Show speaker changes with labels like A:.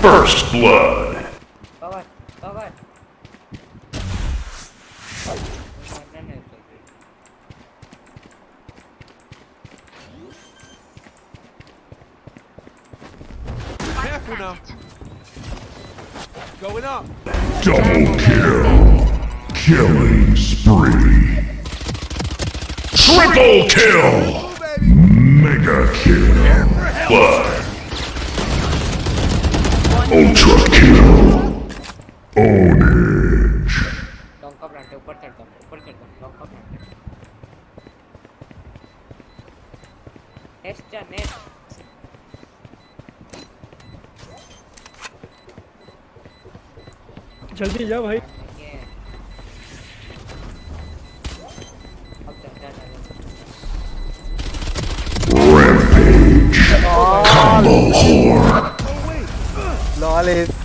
A: First blood.
B: Bye bye. Bye bye.
C: Careful now. Going up.
A: Double kill. Killing spree. Triple kill. Mega Kill. Five. Ultra Kill. Ownage.
B: Next, next.
D: जल्दी जा भाई
E: always